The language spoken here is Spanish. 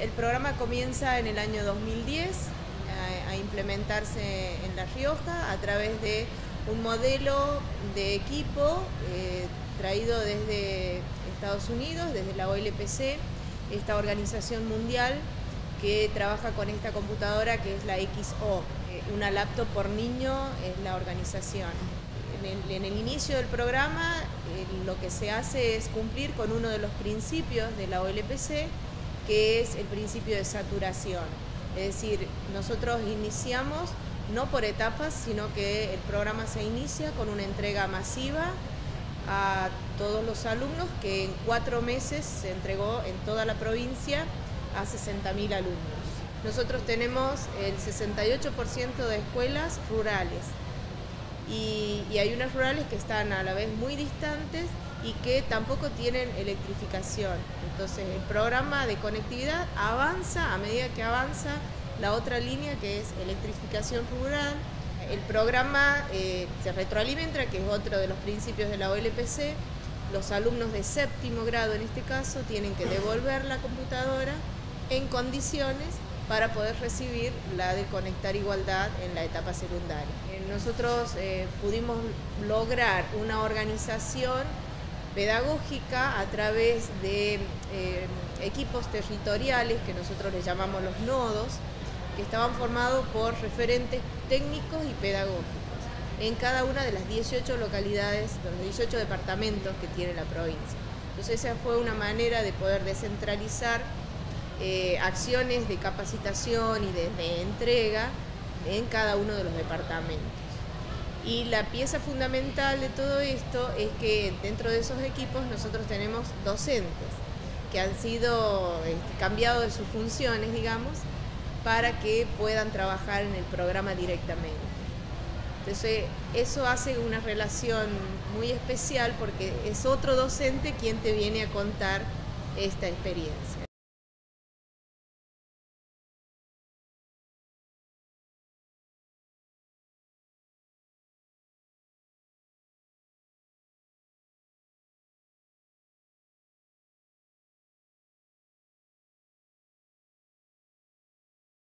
el programa comienza en el año 2010 a, implementarse en La Rioja a través de un modelo de equipo eh, traído desde Estados Unidos, desde la OLPC, esta organización mundial que trabaja con esta computadora que es la XO. Eh, una laptop por niño es la organización. En el, inicio del programa eh, lo que se hace es cumplir con uno de los principios de la OLPC, que es el principio de saturación. Es decir, nosotros iniciamos no por etapas, sino que el programa se inicia con una entrega masiva a todos los alumnos que en cuatro meses se entregó en toda la provincia a 60.000 alumnos. Nosotros tenemos el 68% de escuelas rurales y, hay unas rurales que están a la vez muy distantes y que tampoco tienen electrificación. Entonces el programa de conectividad avanza a medida que avanza la otra línea que es electrificación rural. El programa eh, se retroalimenta, que es otro de los principios de la OLPC. Los alumnos de séptimo grado en este caso tienen que devolver la computadora en condiciones para poder recibir la de Conectar Igualdad en la etapa secundaria. Eh, nosotros eh, pudimos lograr una organización pedagógica a través de eh, equipos territoriales que nosotros les llamamos los nodos, que estaban formados por referentes técnicos y pedagógicos en cada una de las 18 localidades, los 18 departamentos que tiene la provincia. Entonces esa fue una manera de poder descentralizar eh, acciones de capacitación y de, entrega en cada uno de los departamentos. Y la pieza fundamental de todo esto es que dentro de esos equipos nosotros tenemos docentes que han sido este, cambiados de sus funciones, digamos, para que puedan trabajar en el programa directamente. Entonces, eso hace una relación muy especial porque es otro docente quien te viene a contar esta experiencia.